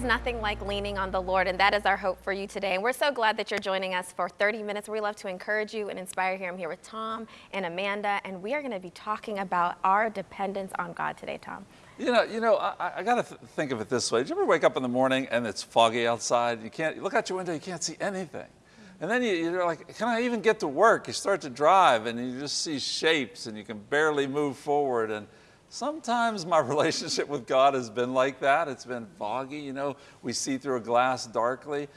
Is nothing like leaning on the Lord, and that is our hope for you today. And we're so glad that you're joining us for 30 minutes. We love to encourage you and inspire you. I'm here with Tom and Amanda, and we are going to be talking about our dependence on God today, Tom. You know, you know, I, I got to th think of it this way. Did you ever wake up in the morning and it's foggy outside? You can't you look out your window, you can't see anything. And then you, you're like, can I even get to work? You start to drive and you just see shapes and you can barely move forward. And sometimes my relationship with God has been like that. It's been foggy, you know, we see through a glass darkly.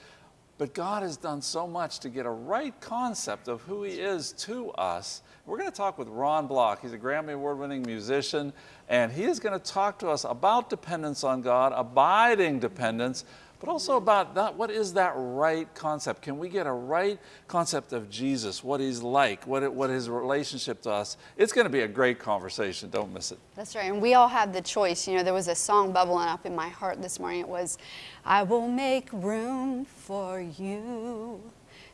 But God has done so much to get a right concept of who He is to us. We're going to talk with Ron Block. He's a Grammy Award winning musician, and he is going to talk to us about dependence on God, abiding dependence, but also about that, what is that right concept? Can we get a right concept of Jesus, what he's like, what, it, what his relationship to us? It's going to be a great conversation. Don't miss it. That's right. And we all have the choice. You know, there was a song bubbling up in my heart this morning. It was, I will make room for you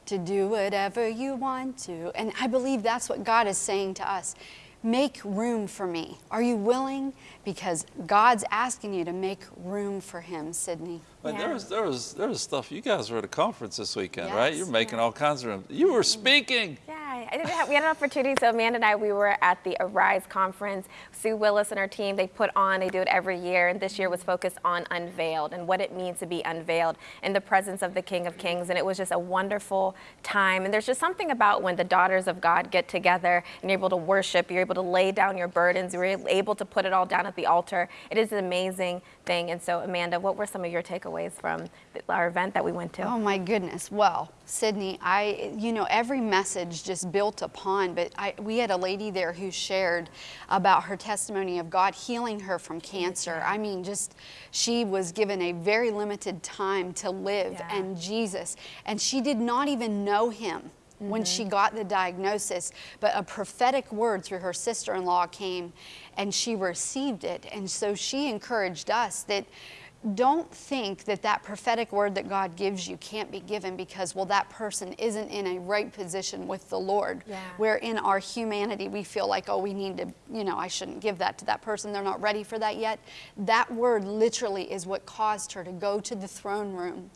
to do whatever you want to. And I believe that's what God is saying to us. Make room for me. Are you willing? Because God's asking you to make room for Him, Sydney. But Yeah. there was there was there was stuff. You guys were at a conference this weekend, right? You're making all kinds of room. You were mm-hmm. speaking. Yeah, I didn't have, we had an opportunity. So Amanda and I, we were at the Arise conference. Sue Willis and her team, they put on, they do it every year, and this year was focused on unveiled and what it means to be unveiled in the presence of the King of Kings. And it was just a wonderful time. And there's just something about when the daughters of God get together and you're able to worship, you're able to lay down your burdens, you're able to put it all down at the altar. It is an amazing thing. And so, Amanda, what were some of your takeaways from our event that we went to? Oh my goodness. Well, Sydney, I, you know, every message just built upon, but I, we had a lady there who shared about her testimony of God healing her from cancer. I mean, just, she was given a very limited time to live Yeah. and Jesus, and she did not even know him. When she mm-hmm. got the diagnosis, but a prophetic word through her sister in law came and she received it. And so she encouraged us that don't think that that prophetic word that God gives you can't be given because, well, that person isn't in a right position with the Lord. Yeah. Where in our humanity we feel like, oh, we need to, you know, I shouldn't give that to that person. They're not ready for that yet. That word literally is what caused her to go to the throne room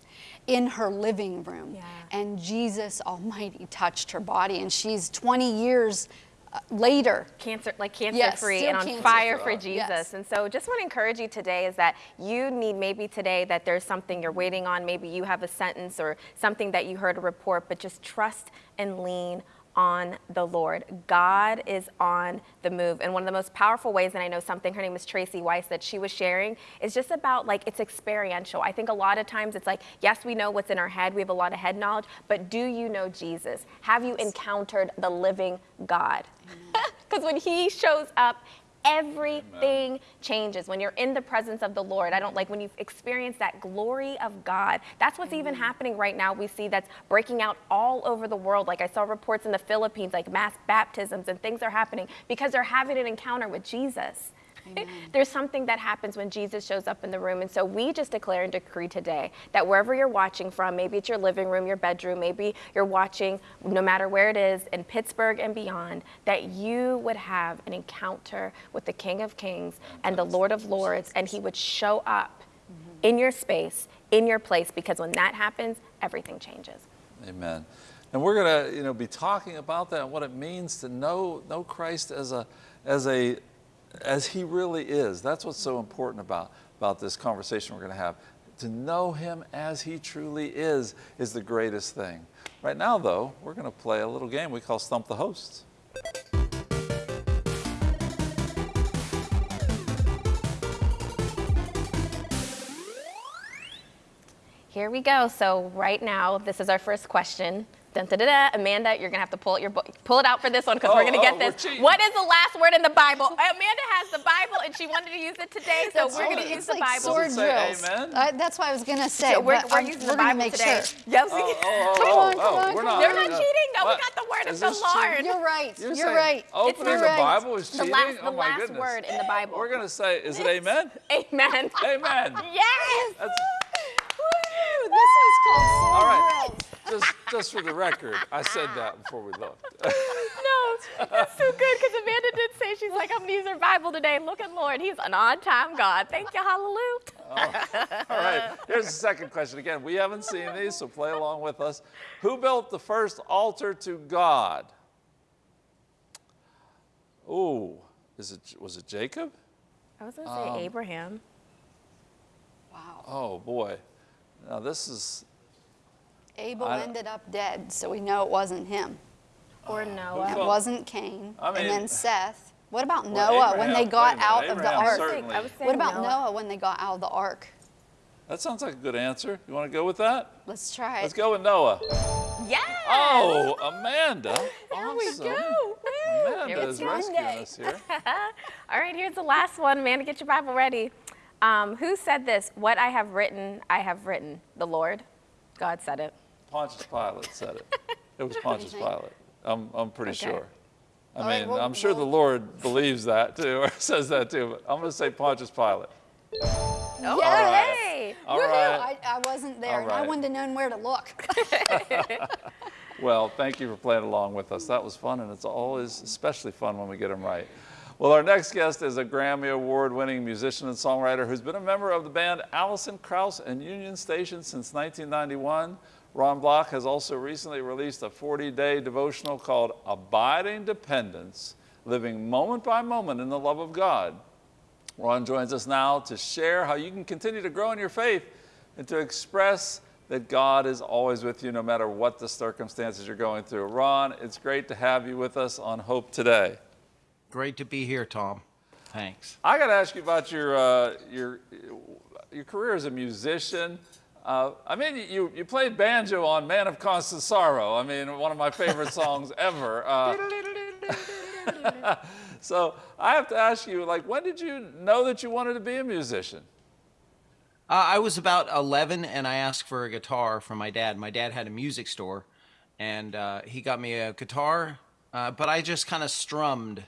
in her living room. Yeah. And Jesus Almighty touched her body, and she's 20 years later. cancer like cancer Yes, free and on cancer fire for. Jesus. Yes. And so just want to encourage you today is that you need maybe today that there's something you're waiting on, maybe you have a sentence or something that you heard a report, but just trust and lean on the Lord. God is on the move. And one of the most powerful ways, and I know something, her name is Tracy Weiss, that she was sharing, is just about like it's experiential. I think a lot of times it's like, yes, we know what's in our head, we have a lot of head knowledge, but do you know Jesus? Have you encountered the living God? Because when He shows up, everything changes. When you're in the presence of the Lord, I don't like when you experience that glory of God. That's what's even mm-hmm. happening right now. We see that's breaking out all over the world. Like I saw reports in the Philippines, like mass baptisms and things are happening because they're having an encounter with Jesus. There's something that happens when Jesus shows up in the room. And so we just declare and decree today that wherever you're watching from, maybe it's your living room, your bedroom, maybe you're watching no matter where it is in Pittsburgh and beyond, that you would have an encounter with the King of Kings and the Lord of Lords, and he would show up mm-hmm. in your space, in your place, because when that happens, everything changes. Amen. And we're going to, you know, be talking about that and what it means to know know Christ as a as a as he really is. That's what's so important about about this conversation we're going to have. To know him as he truly is is the greatest thing. Right now though, we're going to play a little game we call Stump the Host. Here we go. So right now, this is our first question. Dun, da, da, da. Amanda, you're gonna have to pull out your pull it out for this one because Oh, we're gonna oh, get we're this. What is the last word in the Bible? Amanda has the Bible and she wanted to use it today, so That's we're gonna use It's the like Bible. sword Does it drills. amen? Uh, that's what I was gonna say. So we're, but we're using we're the gonna Bible make today. Sure. Yes, we Oh, can- oh, Come oh, on, come oh, on, we're come not. on. They're not cheating. No, we got the word Is of the this cheating? Lord. You're right. You're, You're right. Opening You're the right. Bible is The cheating? last, oh the last word in the Bible. We're going to say, is it amen? Amen. amen. Yes. This was called sword all right. drills. Just, just for the record, I said that before we left. No, that's so good because Amanda did say she's like, I'm gonna use her Bible today. Look at Lord, He's an on-time God. Thank you, Hallelujah. All right. Here's the second question. Again, we haven't seen these, so play along with us. Who built the first altar to God? Ooh, is it was it Jacob? I was going to say Um, Abraham. Wow. Oh boy. Now this is Abel I- ended up dead, so we know it wasn't him. Or Noah. It wasn't Cain. I mean- and then Seth. What about Well, Noah when they got wait out minute, of the ark? certainly- I was saying What about Noah. Noah when they got out of the ark? that sounds like a good answer. You want to go with that? Let's try it. Let's go with Noah. Yes. Oh, Amanda. There we awesome. go. Woo. Amanda Here is we go. rescuing us here. All right, here's the last one. Amanda, get your Bible ready. Um, who said this? What I have written, I have written. The Lord. God said it. Pontius Pilate said it. It was Pontius? Pilate. I'm, I'm pretty Okay. sure. I All right, mean, well- I'm sure the Lord believes that too, or says that too, but I'm going to say Pontius Pilate. Oh, Yes. hey. All right. I, I wasn't there, I wouldn't have known where to look. Well, thank you for playing along with us. That was fun, and it's always especially fun when we get them right. Well, our next guest is a Grammy Award winning musician and songwriter who's been a member of the band Alison Krauss and Union Station since 1991. Ron Block has also recently released a 40 day devotional called Abiding Dependence Living Moment by Moment in the Love of God. Ron joins us now to share how you can continue to grow in your faith and to express that God is always with you no matter what the circumstances you're going through. Ron, it's great to have you with us on Hope Today. Great to be here, Tom. Thanks. I got to ask you about your, uh, your, your career as a musician. Uh, I mean, you, you played banjo on Man of Constant Sorrow. I mean, one of my favorite songs ever. Uh, so I have to ask you, like, when did you know that you wanted to be a musician? Uh, I was about 11 and I asked for a guitar from my dad. My dad had a music store and uh, he got me a guitar, uh, but I just kind of strummed.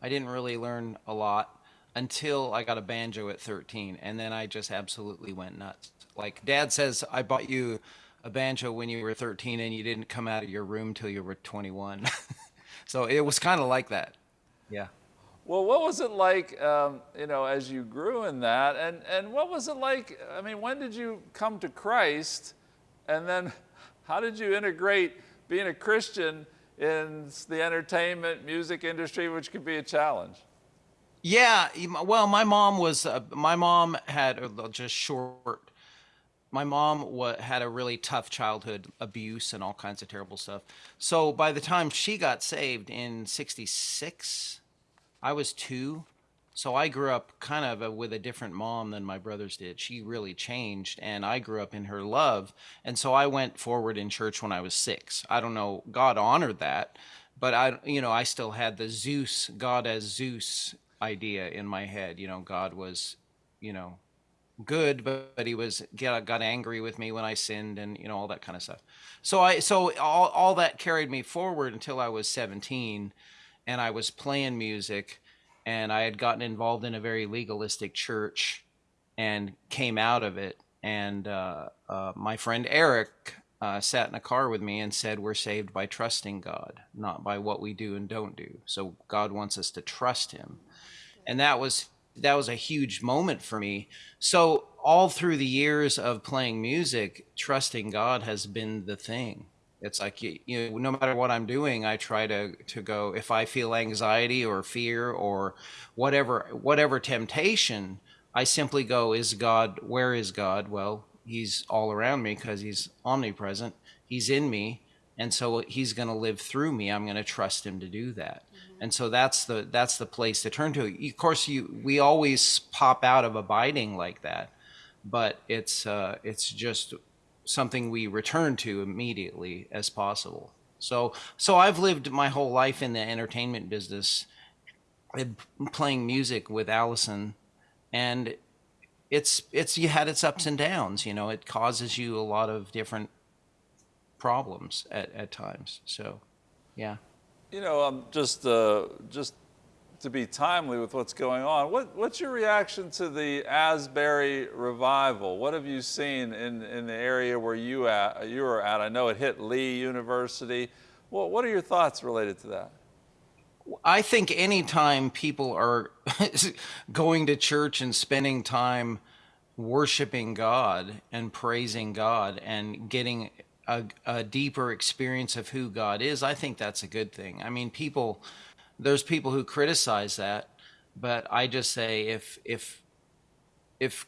I didn't really learn a lot until I got a banjo at 13 and then I just absolutely went nuts. Like dad says, I bought you a banjo when you were 13 and you didn't come out of your room till you were 21. so it was kind of like that. Yeah. Well, what was it like, um, you know, as you grew in that, and and what was it like? I mean, when did you come to Christ, and then how did you integrate being a Christian in the entertainment, music industry, which could be a challenge? Yeah, well, my mom was uh, my mom had uh, just short. My mom had a really tough childhood, abuse and all kinds of terrible stuff. So by the time she got saved in '66, I was two. So I grew up kind of uh, with a different mom than my brothers did. She really changed, and I grew up in her love. And so I went forward in church when I was six. I don't know, God honored that, but I, you know, I still had the Zeus, God as Zeus idea in my head. You know, God was, you know, good, but, but he was got, got angry with me when I sinned, and you know all that kind of stuff. So I, so all all that carried me forward until I was 17, and I was playing music, and I had gotten involved in a very legalistic church, and came out of it. And uh, uh, my friend Eric uh, sat in a car with me and said, "We're saved by trusting God, not by what we do and don't do. So God wants us to trust Him." and that was that was a huge moment for me. So all through the years of playing music trusting god has been the thing. It's like you, know no matter what i'm doing i try to to go if i feel anxiety or fear or whatever whatever temptation i simply go is god where is god? Well he's all around me because he's omnipresent. He's in me and so he's going to live through me. I'm going to trust him to do that and so that's the that's the place to turn to. Of course you we always pop out of abiding like that but it's uh it's just something we return to immediately as possible. So so i've lived my whole life in the entertainment business playing music with Alison and it's it's you had its ups and downs you know it causes you a lot of different problems at, at times. So yeah You know, um, just uh, just to be timely with what's going on. What what's your reaction to the Asbury revival? What have you seen in, in the area where you at you are at? I know it hit Lee University. What what are your thoughts related to that? I think anytime people are going to church and spending time worshiping God and praising God and getting a, a deeper experience of who God is, I think that's a good thing. I mean, people, there's people who criticize that, but I just say if if if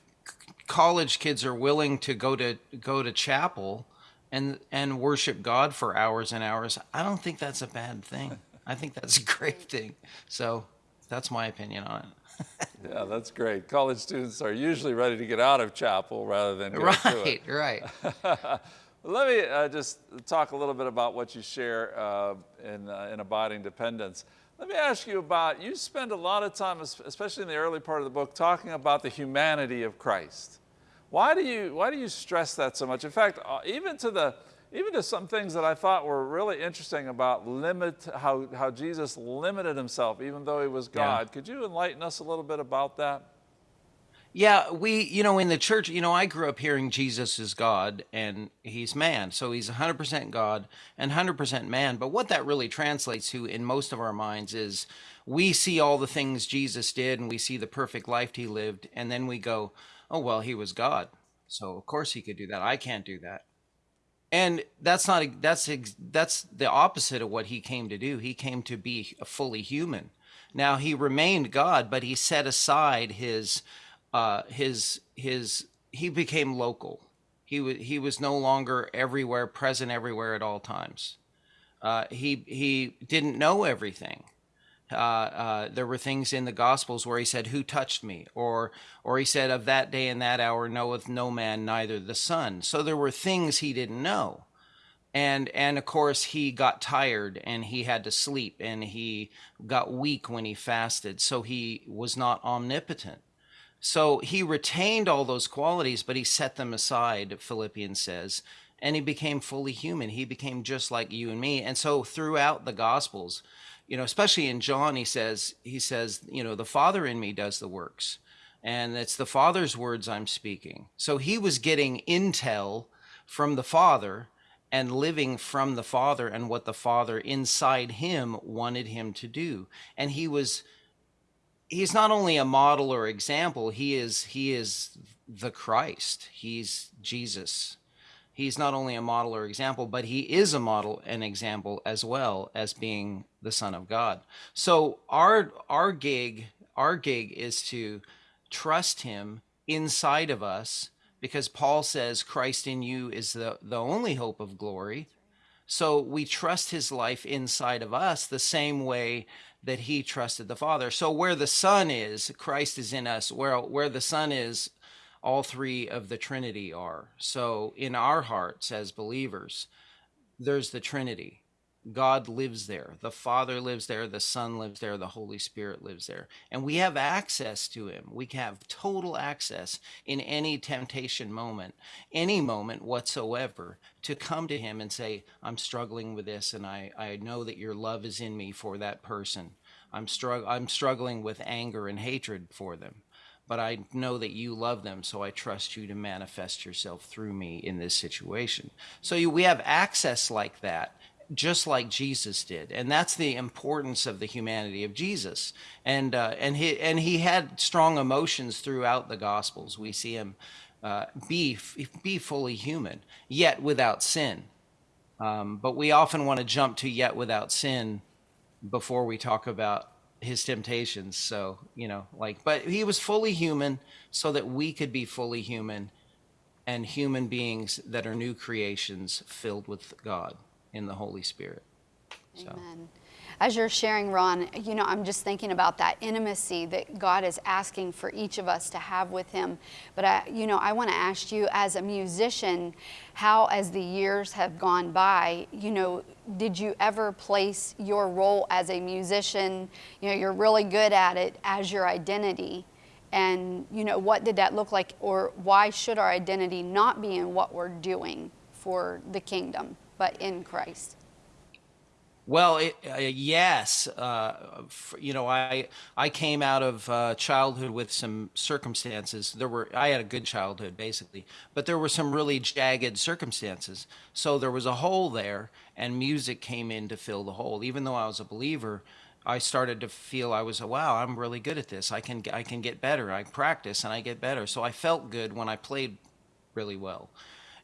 college kids are willing to go to go to chapel and and worship God for hours and hours, I don't think that's a bad thing. I think that's a great thing. So that's my opinion on it. Yeah, that's great. College students are usually ready to get out of chapel rather than go to it. Right, right. Let me uh, just talk a little bit about what you share uh, in, uh, in Abiding Dependence. Let me ask you about, you spend a lot of time, especially in the early part of the book, talking about the humanity of Christ. Why do you, why do you stress that so much? In fact, uh, even to the, even to some things that I thought were really interesting about limit, how, how Jesus limited himself even though he was Yeah. God. Could you enlighten us a little bit about that? Yeah, we, you know, in the church, you know, I grew up hearing Jesus is God and he's man. So he's 100% God and 100% man. But what that really translates to in most of our minds is we see all the things Jesus did and we see the perfect life he lived. And then we go, oh, well, he was God. So of course he could do that. I can't do that. And that's not that's that's the opposite of what he came to do. He came to be fully human. Now he remained God, but he set aside his uh, his his he became local. He was he was no longer everywhere, present everywhere at all times. Uh, he he didn't know everything. Uh, uh, there were things in the Gospels where he said, "Who touched me?" or or he said, "Of that day and that hour knoweth no man, neither the Son." So there were things he didn't know and and of course he got tired and he had to sleep and he got weak when he fasted so he was not omnipotent so he retained all those qualities but he set them aside philippians says and he became fully human. He became just like you and me. And so throughout the gospels you know especially in john he says he says you know the father in me does the works and it's the father's words i'm speaking. So he was getting intel from the father and living from the father and what the father inside him wanted him to do. And he was he's not only a model or example he is he is the christ. He's jesus. He's not only a model or example but he is a model and example as well as being the son of god. So our our gig our gig is to trust him inside of us because paul says christ in you is the the only hope of glory. So we trust his life inside of us the same way that he trusted the Father. So where the Son is, Christ is in us. Where where the Son is, all three of the Trinity are. So in our hearts as believers, there's the Trinity. God lives there. The Father lives there. The Son lives there. The Holy Spirit lives there. And we have access to Him. We have total access in any temptation moment, any moment whatsoever, to come to Him and say, I'm struggling with this, and I, I know that your love is in me for that person. I'm, strugg- I'm struggling with anger and hatred for them but I know that you love them, so I trust you to manifest yourself through me in this situation. So you, we have access like that, just like Jesus did, and that's the importance of the humanity of Jesus. And uh, and he and he had strong emotions throughout the Gospels. We see him uh, be be fully human, yet without sin. Um, but we often want to jump to yet without sin before we talk about his temptations. So, you know, like, but he was fully human so that we could be fully human and human beings that are new creations filled with God in the Holy Spirit. So, Amen. As you're sharing, Ron, you know, I'm just thinking about that intimacy that God is asking for each of us to have with Him. But I, you know, I want to ask you, as a musician, how, as the years have gone by, you know, did you ever place your role as a musician? You know, you're really good at it as your identity. And, you know, what did that look like? Or why should our identity not be in what we're doing for the kingdom, but in Christ? Well, it, uh, yes, uh, you know, I I came out of uh, childhood with some circumstances. There were I had a good childhood basically, but there were some really jagged circumstances. So there was a hole there, and music came in to fill the hole. Even though I was a believer, I started to feel I was, wow, I'm really good at this. I can I can get better. I practice and I get better. So I felt good when I played really well.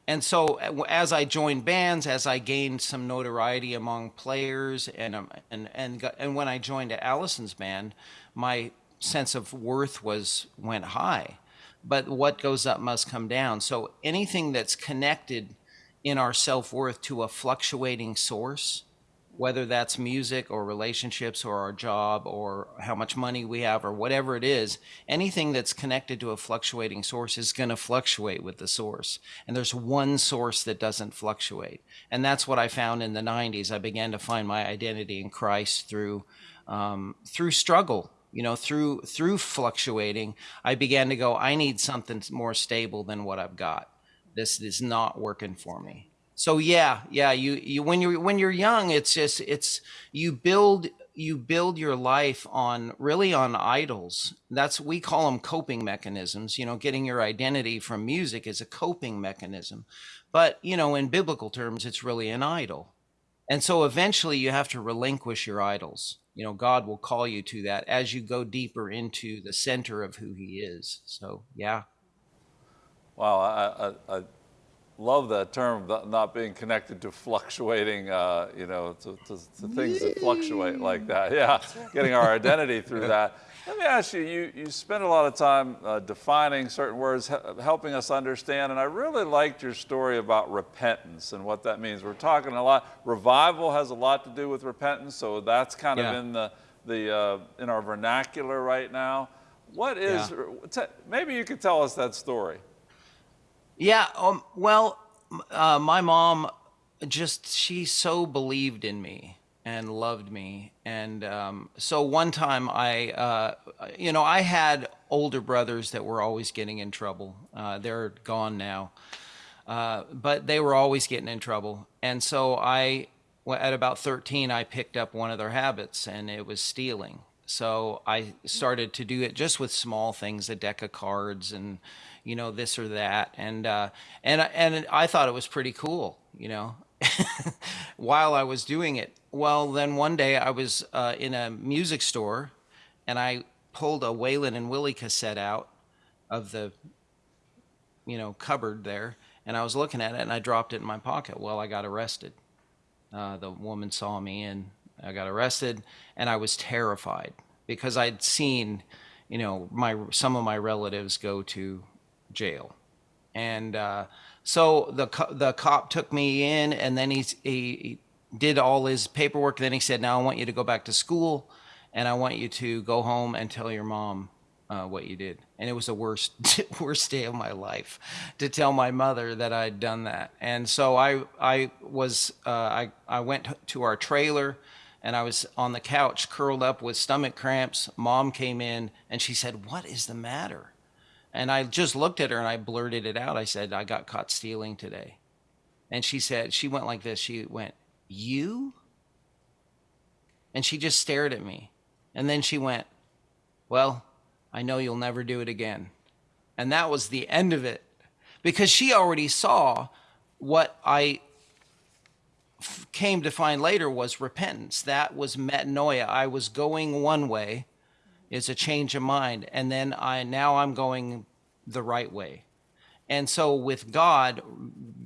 And so uh, as I joined bands, as I gained some notoriety among players, and um, and and and when I joined Alison's band, my sense of worth was went high. But what goes up must come down. So anything that's connected in our self worth to a fluctuating source whether that's music or relationships or our job or how much money we have or whatever it is, anything that's connected to a fluctuating source is going to fluctuate with the source. And there's one source that doesn't fluctuate. And that's what I found in the 90s. I began to find my identity in Christ through, um, through struggle. You know, through through fluctuating, I began to go. I need something more stable than what I've got. This is not working for me so yeah yeah you you when you're when you're young it's just it's you build you build your life on really on idols. That's we call them coping mechanisms. You know getting your identity from music is a coping mechanism. But you know in biblical terms it's really an idol. And so eventually you have to relinquish your idols. You know god will call you to that as you go deeper into the center of who he is. So yeah. Wow, I, I, I love that term, not being connected to fluctuating, uh, you know, to, to, to, things that fluctuate like that. Yeah, getting our identity through that. Let me ask you, you, you spend a lot of time uh, defining certain words, helping us understand, and I really liked your story about repentance and what that means. We're talking a lot, revival has a lot to do with repentance, so that's kind yeah. of in the, the uh, in our vernacular right now. What is, yeah. maybe you could tell us that story. Yeah. Um, well, uh, my mom just, she so believed in me and loved me. And um, so one time I, uh, you know, I had older brothers that were always getting in trouble. Uh, they're gone now. Uh, but they were always getting in trouble. And so I, at about 13, I picked up one of their habits and it was stealing. So I started to do it just with small things, a deck of cards and, you know, this or that. And, uh, and, and I thought it was pretty cool, you know, while I was doing it. Well, then one day I was uh, in a music store and I pulled a Waylon and Willie cassette out of the, you know, cupboard there. And I was looking at it and I dropped it in my pocket. Well, I got arrested. Uh, the woman saw me and I got arrested and I was terrified because I'd seen, you know, my some of my relatives go to jail. And uh, so the the cop took me in, and then he, he did all his paperwork. Then he said, "Now I want you to go back to school, and I want you to go home and tell your mom uh, what you did." And it was the worst worst day of my life to tell my mother that I'd done that. And so I I was uh, I I went to our trailer and I was on the couch curled up with stomach cramps. Mom came in and she said, What is the matter? And I just looked at her and I blurted it out. I said, I got caught stealing today. And she said, she went like this. She went, You? And she just stared at me. And then she went, Well, I know you'll never do it again. And that was the end of it because she already saw what I came to find later was repentance. That was metanoia. I was going one way is a change of mind and then i now i'm going the right way. And so with god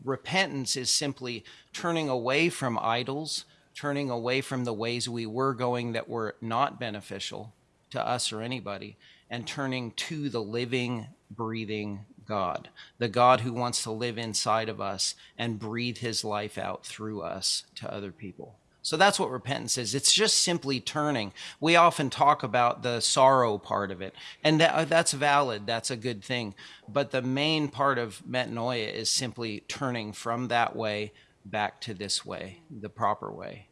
repentance is simply turning away from idols turning away from the ways we were going that were not beneficial to us or anybody and turning to the living breathing god the god who wants to live inside of us and breathe his life out through us to other people so that's what repentance is. It's just simply turning. We often talk about the sorrow part of it, and that, uh, that's valid. That's a good thing. But the main part of metanoia is simply turning from that way back to this way, the proper way.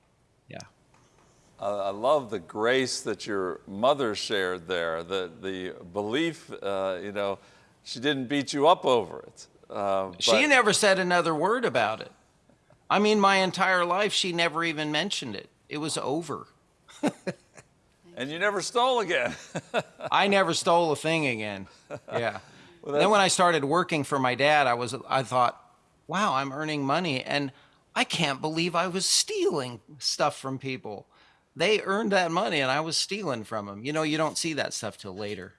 Yeah. Uh, I love the grace that your mother shared there, the, the belief, uh, you know, she didn't beat you up over it. Uh, she never said another word about it. I mean, my entire life, she never even mentioned it. It was over. and you never stole again. I never stole a thing again. Yeah. Well, then when I started working for my dad, I was I thought, wow, I'm earning money and I can't believe I was stealing stuff from people. they earned that money and I was stealing from them. You know, you don't see that stuff till later.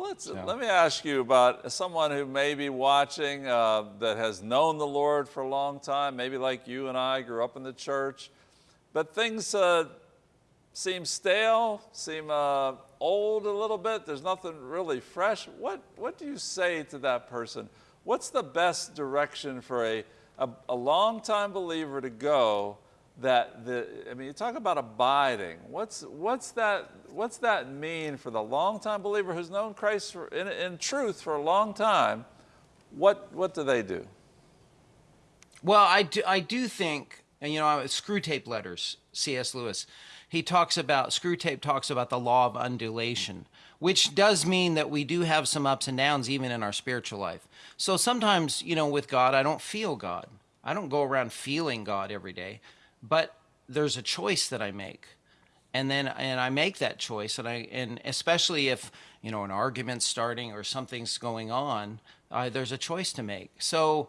Well, let's, let me ask you about someone who may be watching uh, that has known the Lord for a long time, maybe like you and I grew up in the church, but things uh, seem stale, seem uh, old a little bit. There's nothing really fresh. What, what do you say to that person? What's the best direction for a, a, a long-time believer to go that the, I mean, you talk about abiding. What's, what's, that, what's that mean for the long-time believer who's known Christ for, in, in truth for a long time? What, what do they do? Well, I do, I do think, and you know, Screwtape Letters, C.S. Lewis, he talks about, Screwtape talks about the law of undulation, which does mean that we do have some ups and downs even in our spiritual life. So sometimes, you know, with God, I don't feel God. I don't go around feeling God every day but there's a choice that I make. And then, and I make that choice, and I, and especially if you know an argument's starting or something's going on, uh, there's a choice to make. So,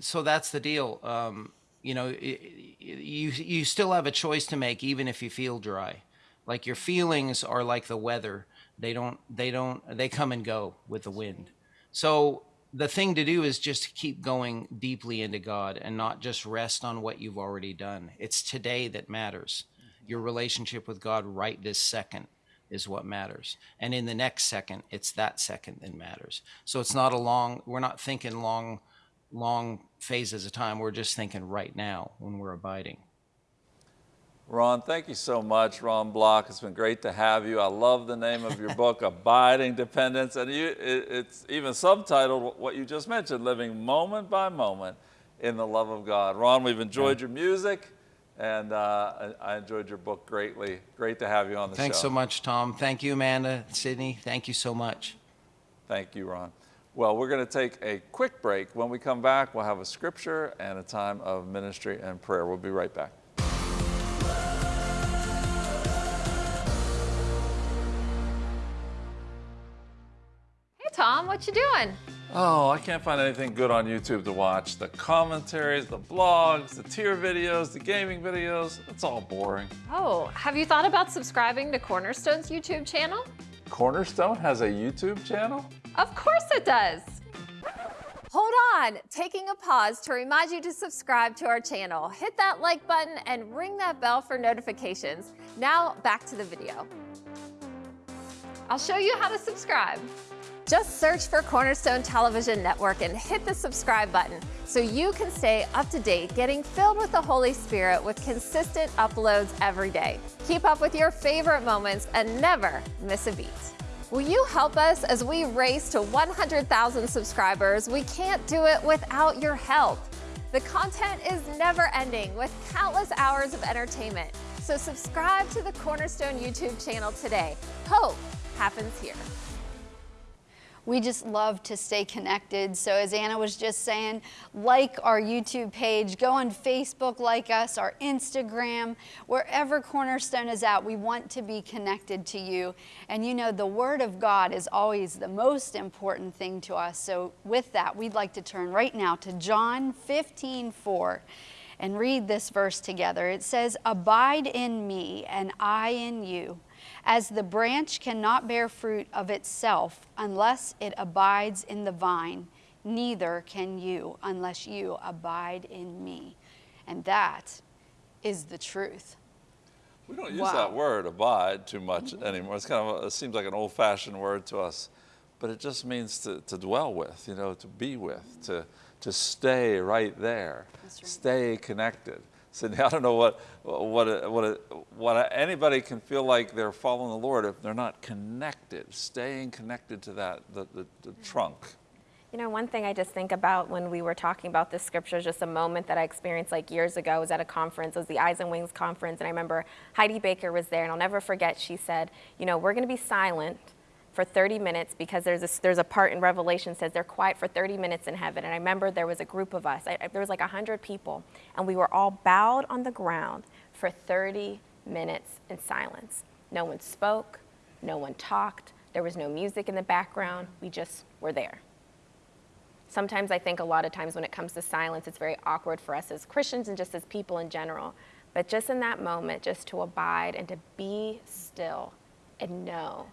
so that's the deal. Um, you know, you you still have a choice to make, even if you feel dry. Like your feelings are like the weather; they don't they don't they come and go with the wind. So the thing to do is just keep going deeply into God and not just rest on what you've already done. It's today that matters. Your relationship with God right this second is what matters. And in the next second, it's that second that matters. So it's not a long, we're not thinking long, long phases of time. We're just thinking right now when we're abiding. Ron, thank you so much, Ron Block. It's been great to have you. I love the name of your book, Abiding Dependence, and you, it, it's even subtitled what you just mentioned, Living Moment by Moment in the Love of God. Ron, we've enjoyed your music, and uh, I, I, enjoyed your book greatly. Great to have you on the Thanks show. Thanks so much, Tom. Thank you, Amanda, Sydney. Thank you so much. Thank you, Ron. Well, we're going to take a quick break. When we come back, we'll have a scripture and a time of ministry and prayer. We'll be right back. Hey, Tom. What you doing? Oh, I can't find anything good on YouTube to watch. The commentaries, the blogs, the tier videos, the gaming videos, it's all boring. Oh, have you thought about subscribing to Cornerstone's YouTube channel? Cornerstone has a YouTube channel? Of course it does. Hold on, taking a pause to remind you to subscribe to our channel. Hit that like button and ring that bell for notifications. Now back to the video. I'll show you how to subscribe. Just search for Cornerstone Television Network and hit the subscribe button so you can stay up to date, getting filled with the Holy Spirit with consistent uploads every day. Keep up with your favorite moments and never miss a beat. Will you help us as we race to 100,000 subscribers? We can't do it without your help. The content is never ending with countless hours of entertainment. So subscribe to the Cornerstone YouTube channel today. Hope happens here we just love to stay connected. So as Anna was just saying, like our YouTube page, go on Facebook, like us, our Instagram, wherever Cornerstone is at, we want to be connected to you. And you know, the Word of God is always the most important thing to us. So with that, we'd like to turn right now to John 15, 4 and read this verse together. It says, Abide in me and I in you as the branch cannot bear fruit of itself unless it abides in the vine, neither can you unless you abide in me. And that is the truth. We don't use wow. that word abide too much anymore. It's kind of a, it seems like an old-fashioned word to us, but it just means to, to dwell with, you know, to be with, to, to stay right there, right. stay connected. Sydney, I don't know what, what, what, what anybody can feel like they're following the Lord if they're not connected, staying connected to that, the, the, the trunk. You know, one thing I just think about when we were talking about this scripture, just a moment that I experienced like years ago. I was at a conference, it was the Eyes and Wings conference, and I remember Heidi Baker was there, and I'll never forget, she said, you know, we're going to be silent for 30 minutes because there's a, there's a part in Revelation says they're quiet for 30 minutes in heaven. And I remember there was a group of us, I, there was like 100 people, and we were all bowed on the ground for 30 minutes in silence. No one spoke, no one talked, there was no music in the background, we just were there. Sometimes I think a lot of times when it comes to silence, it's very awkward for us as Christians and just as people in general. But just in that moment, just to abide and to be still and know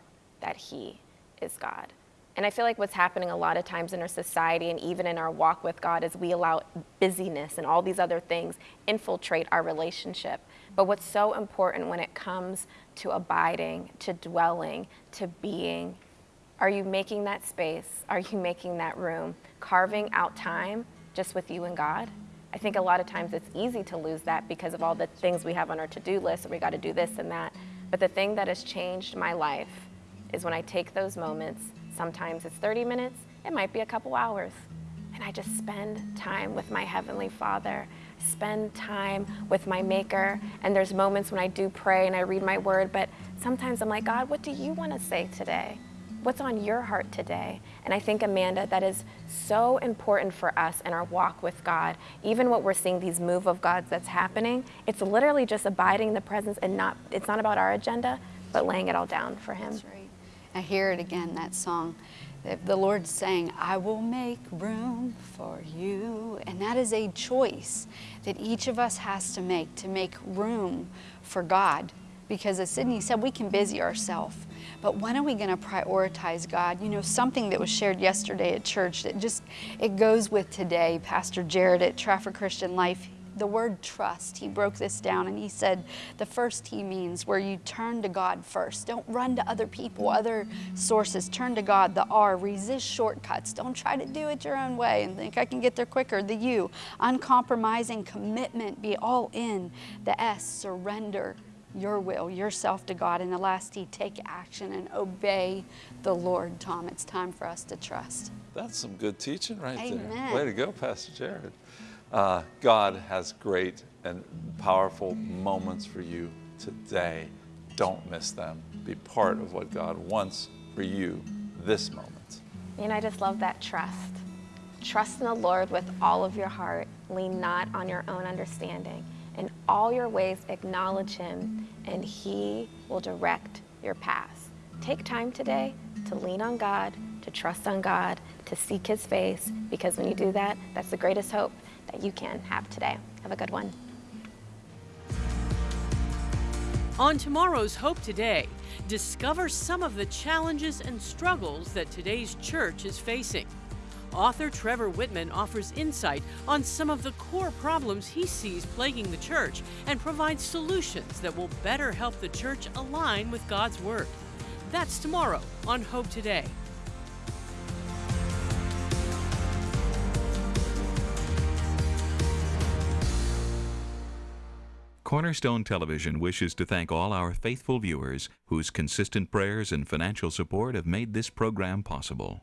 that He is God. And I feel like what's happening a lot of times in our society and even in our walk with God is we allow busyness and all these other things infiltrate our relationship. But what's so important when it comes to abiding, to dwelling, to being, are you making that space? Are you making that room? Carving out time just with you and God? I think a lot of times it's easy to lose that because of all the things we have on our to do list and we got to do this and that. But the thing that has changed my life is when I take those moments Sometimes it's 30 minutes, it might be a couple hours. And I just spend time with my Heavenly Father, spend time with my Maker. And there's moments when I do pray and I read my word, but sometimes I'm like, God, what do you want to say today? What's on your heart today? And I think, Amanda, that is so important for us in our walk with God. Even what we're seeing, these move of God's that's happening, it's literally just abiding in the presence and not, it's not about our agenda, but laying it all down for Him. I hear it again, that song. The Lord's saying, I will make room for you. And that is a choice that each of us has to make to make room for God. Because as Sydney said, we can busy ourselves. But when are we going to prioritize God? You know, something that was shared yesterday at church that just, it goes with today. Pastor Jared at Trafford Christian Life, the word trust, he broke this down and he said the first he means where you turn to God first. Don't run to other people, other sources. Turn to God. The R, resist shortcuts. Don't try to do it your own way and think I can get there quicker. The U, uncompromising commitment, be all in. The S, surrender your will, yourself to God. And the last T, take action and obey the Lord. Tom, it's time for us to trust. That's some good teaching right Amen. there. Way to go, Pastor Jared. Uh, God has great and powerful moments for you today. Don't miss them. Be part of what God wants for you this moment. And I just love that trust. Trust in the Lord with all of your heart. Lean not on your own understanding. In all your ways, acknowledge Him, and He will direct your paths. Take time today to lean on God, to trust on God, to seek His face, because when you do that, that's the greatest hope that you can have today. Have a good one. On tomorrow's Hope Today, discover some of the challenges and struggles that today's church is facing. Author Trevor Whitman offers insight on some of the core problems he sees plaguing the church and provides solutions that will better help the church align with God's Word. That's tomorrow on Hope Today. Cornerstone Television wishes to thank all our faithful viewers whose consistent prayers and financial support have made this program possible.